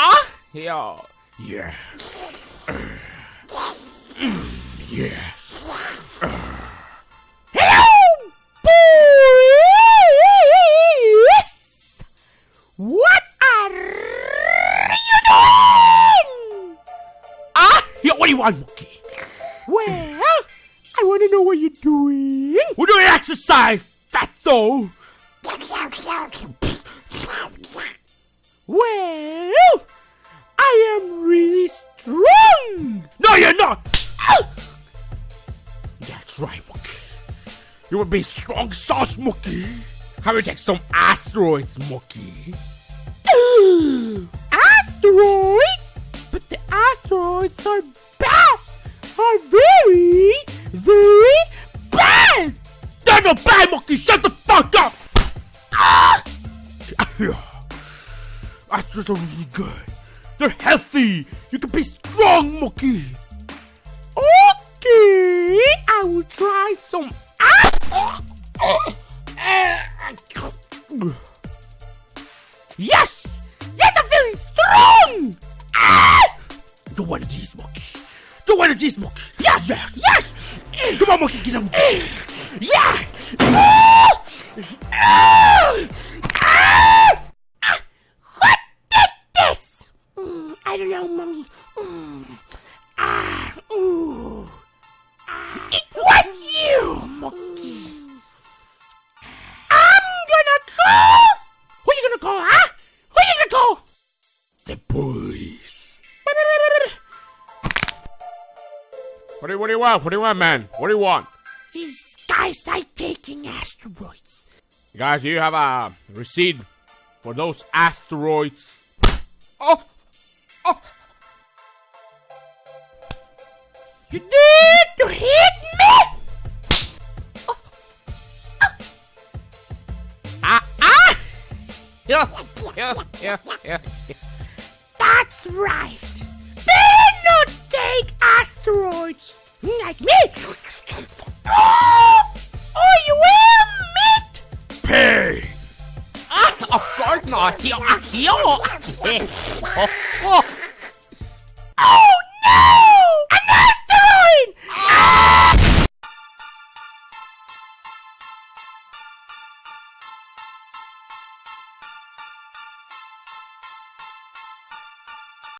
Ah, yeah. Yeah. yes. Hello, boys! What are you doing? Ah, yeah, what do you want, Mookie? Well, I want to know what you're doing. We're doing exercise, fatso. Well, Right, Mookie. You would be strong sauce, Mookie. How about take some asteroids, Mookie? asteroids? But the asteroids are bad. Are very, very bad. They're not bad, Mookie. Shut the fuck up. Ah! Astros are really good. They're healthy. You can be strong, Mookie. I will try some. Yes! Yes, I'm feeling strong! Ah! Do one of these, Mookie. Do one of these, Mookie. Yes! Yes! Yes! Come on, Mookie, get him. Yeah! Ah! Ah! Ah! Ah! What did this? Mm, I don't know, Mommy. Mm. What do, you, what do you want? What do you want, man? What do you want? These guys are taking asteroids. Guys, do you have a receipt for those asteroids? Oh! Oh! You did to hit me! Oh. Oh. Ah! Ah! Yeah, yeah, yeah, yeah. That's right. Like me. Oh, oh you will, mate. Pay. Ah, of course not. Yo, yo. Oh, oh.